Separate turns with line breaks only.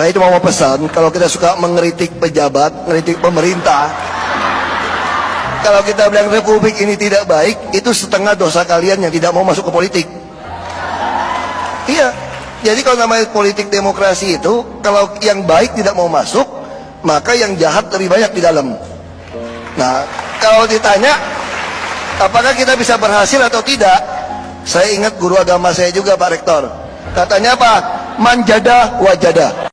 Saya cuma mau pesan, kalau kita suka mengeritik pejabat, mengeritik pemerintah, kalau kita bilang republik ini tidak baik, itu setengah dosa kalian yang tidak mau masuk ke politik. Iya, jadi kalau namanya politik demokrasi itu, kalau yang baik tidak mau masuk, maka yang jahat lebih banyak di dalam. Nah, kalau ditanya, apakah kita bisa berhasil atau tidak? Saya ingat guru agama saya juga Pak Rektor. Katanya apa? Manjada wajada.